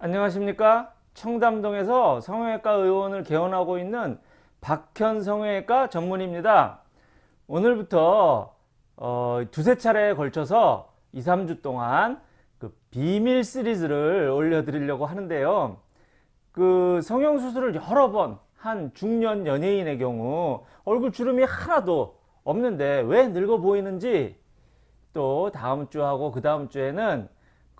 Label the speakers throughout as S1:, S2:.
S1: 안녕하십니까? 청담동에서 성형외과 의원을 개원하고 있는 박현 성형외과 전문입니다. 오늘부터 어, 두세 차례에 걸쳐서 2, 3주 동안 그 비밀 시리즈를 올려드리려고 하는데요. 그 성형수술을 여러 번 한 중년 연예인의 경우 얼굴 주름이 하나도 없는데 왜 늙어 보이는지 또 다음 주하고 그 다음 주에는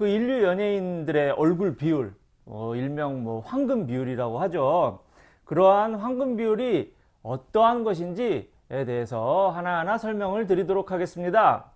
S1: 그 인류 연예인들의 얼굴 비율 어, 일명 뭐 황금 비율이라고 하죠. 그러한 황금 비율이 어떠한 것인지에 대해서 하나하나 설명을 드리도록 하겠습니다.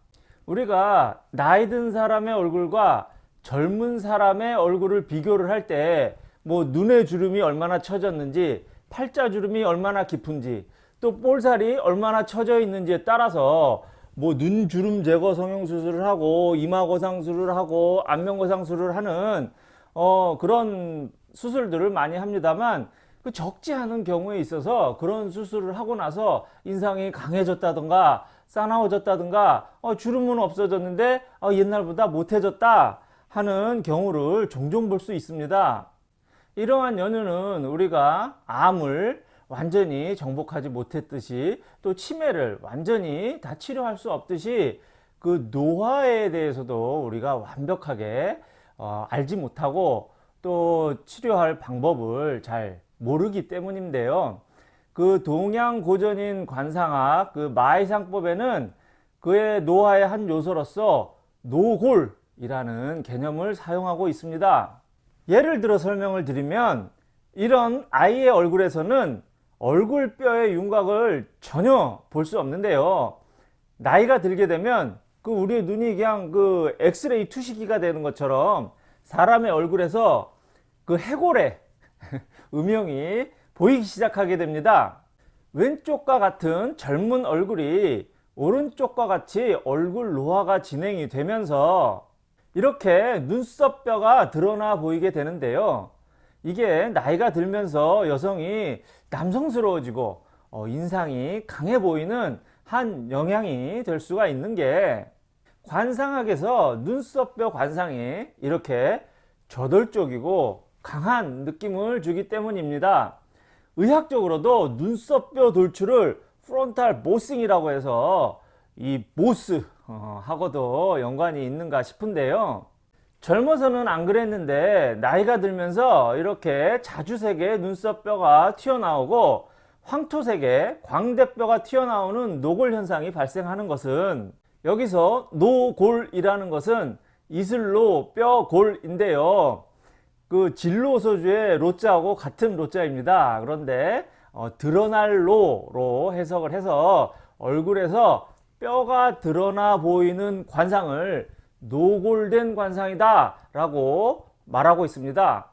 S1: 우리가 나이 든 사람의 얼굴과 젊은 사람의 얼굴을 비교를 할 때 뭐 눈의 주름이 얼마나 처졌는지 팔자 주름이 얼마나 깊은지 또 볼살이 얼마나 처져 있는지에 따라서 뭐 눈주름 제거 성형수술을 하고 이마거상술을 하고 안면거상술을 하는 어 그런 수술들을 많이 합니다만 그 적지 않은 경우에 있어서 그런 수술을 하고 나서 인상이 강해졌다든가 싸나워졌다든가 어, 주름은 없어졌는데 어, 옛날보다 못해졌다 하는 경우를 종종 볼 수 있습니다. 이러한 연유는 우리가 암을 완전히 정복하지 못했듯이 또 치매를 완전히 다 치료할 수 없듯이 그 노화에 대해서도 우리가 완벽하게 어, 알지 못하고 또 치료할 방법을 잘 모르기 때문인데요. 그 동양 고전인 관상학 그 마이상법에는 그의 노화의 한 요소로서 노골이라는 개념을 사용하고 있습니다. 예를 들어 설명을 드리면 이런 아이의 얼굴에서는 얼굴뼈의 윤곽을 전혀 볼 수 없는데요. 나이가 들게 되면 그 우리의 눈이 그냥 그 엑스레이 투시기가 되는 것처럼 사람의 얼굴에서 그 해골의 음영이 보이기 시작하게 됩니다. 왼쪽과 같은 젊은 얼굴이 오른쪽과 같이 얼굴 노화가 진행이 되면서 이렇게 눈썹뼈가 드러나 보이게 되는데요 이게 나이가 들면서 여성이 남성스러워지고 어, 인상이 강해 보이는 한 영향이 될 수가 있는 게 관상학에서 눈썹뼈 관상이 이렇게 저돌적이고 강한 느낌을 주기 때문입니다. 의학적으로도 눈썹뼈 돌출을 프론탈 모싱이라고 해서 이 모스 어, 하고도 연관이 있는가 싶은데요 젊어서는 안 그랬는데 나이가 들면서 이렇게 자주색의 눈썹뼈가 튀어나오고 황토색의 광대뼈가 튀어나오는 노골 현상이 발생하는 것은 여기서 노골이라는 것은 이슬로 뼈골인데요. 그 진로소주의 로자하고 같은 로자입니다. 그런데 어, 드러날 로로 해석을 해서 얼굴에서 뼈가 드러나 보이는 관상을 노골된 관상이다 라고 말하고 있습니다.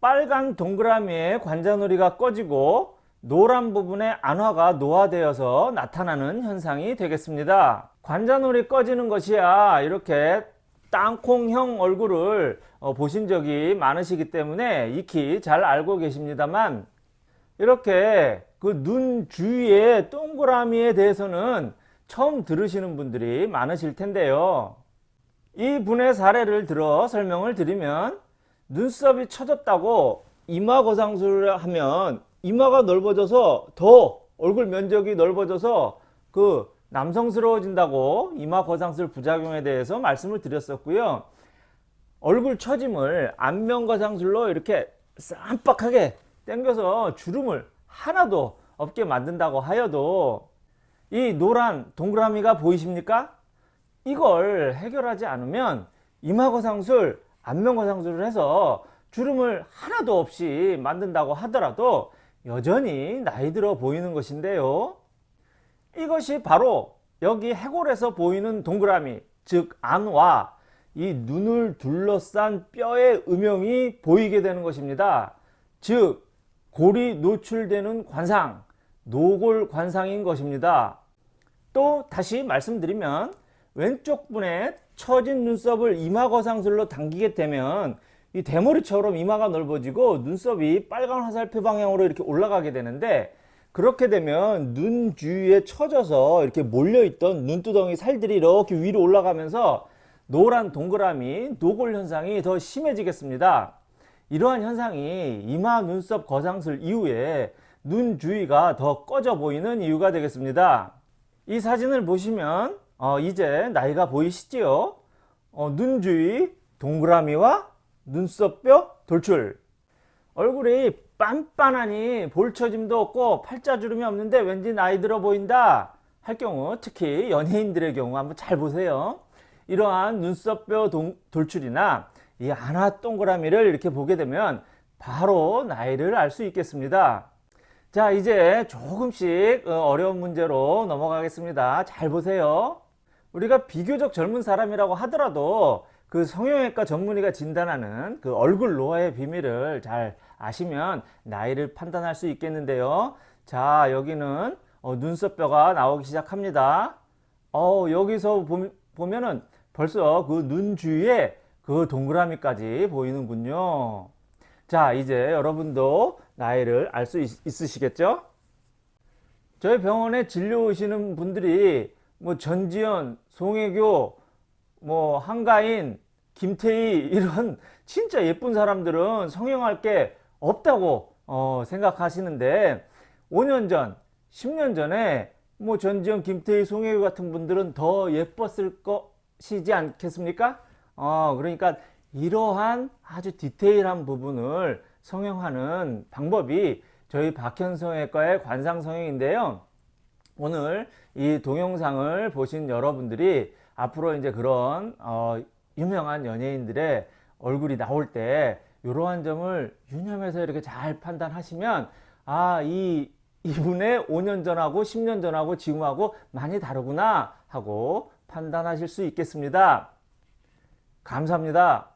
S1: 빨간 동그라미에 관자놀이가 꺼지고 노란 부분에 안화가 노화되어서 나타나는 현상이 되겠습니다. 관자놀이 꺼지는 것이야 이렇게 땅콩형 얼굴을 어, 보신 적이 많으시기 때문에 익히 잘 알고 계십니다만 이렇게 그 눈 주위의 동그라미에 대해서는 처음 들으시는 분들이 많으실 텐데요 이 분의 사례를 들어 설명을 드리면 눈썹이 처졌다고 이마 거상술을 하면 이마가 넓어져서 더 얼굴 면적이 넓어져서 그 남성스러워진다고 이마 거상술 부작용에 대해서 말씀을 드렸었고요. 얼굴 처짐을 안면 거상술로 이렇게 쌈박하게 당겨서 주름을 하나도 없게 만든다고 하여도 이 노란 동그라미가 보이십니까 이걸 해결하지 않으면 이마거상술, 안면거상술을 해서 주름을 하나도 없이 만든다고 하더라도 여전히 나이 들어 보이는 것인데요. 이것이 바로 여기 해골에서 보이는 동그라미 즉 안와 이 눈을 둘러싼 뼈의 음영이 보이게 되는 것입니다. 즉 골이 노출되는 관상 노골 관상인 것입니다. 또 다시 말씀드리면 왼쪽 분에 처진 눈썹을 이마거상술로 당기게 되면 이 대머리처럼 이마가 넓어지고 눈썹이 빨간 화살표 방향으로 이렇게 올라가게 되는데 그렇게 되면 눈 주위에 처져서 이렇게 몰려있던 눈두덩이 살들이 이렇게 위로 올라가면서 노란 동그라미 노골 현상이 더 심해지겠습니다. 이러한 현상이 이마 눈썹 거상술 이후에 눈 주위가 더 꺼져 보이는 이유가 되겠습니다. 이 사진을 보시면 어, 이제 나이가 보이시지요? 어, 눈 주위 동그라미와 눈썹뼈 돌출. 얼굴이 빤빤하니 볼처짐도 없고 팔자주름이 없는데 왠지 나이 들어 보인다 할 경우 특히 연예인들의 경우 한번 잘 보세요. 이러한 눈썹뼈 동- 돌출이나 이 안화 동그라미를 이렇게 보게 되면 바로 나이를 알 수 있겠습니다. 자 이제 조금씩 어, 어려운 문제로 넘어가겠습니다. 잘 보세요 우리가 비교적 젊은 사람이라고 하더라도 그 성형외과 전문의가 진단하는 그 얼굴 노화의 비밀을 잘 아시면 나이를 판단할 수 있겠는데요. 자, 여기는 어, 눈썹뼈가 나오기 시작합니다. 어, 여기서 보, 보면은 벌써 그 눈 주위에 그 동그라미까지 보이는군요. 자, 이제 여러분도 나이를 알 수 있으시겠죠? 저희 병원에 진료 오시는 분들이 뭐 전지현, 송혜교, 뭐 한가인, 김태희 이런 진짜 예쁜 사람들은 성형할 게 없다고 어, 생각하시는데 5년 전, 10년 전에 뭐 전지현, 김태희, 송혜교 같은 분들은 더 예뻤을 것이지 않겠습니까? 어, 그러니까 이러한 아주 디테일한 부분을 성형하는 방법이 저희 박현성외과의 관상성형인데요. 오늘 이 동영상을 보신 여러분들이 앞으로 이제 그런 어, 유명한 연예인들의 얼굴이 나올 때 이러한 점을 유념해서 이렇게 잘 판단하시면 아 이 이분의 5년 전하고 10년 전하고 지금하고 많이 다르구나 하고 판단하실 수 있겠습니다. 감사합니다.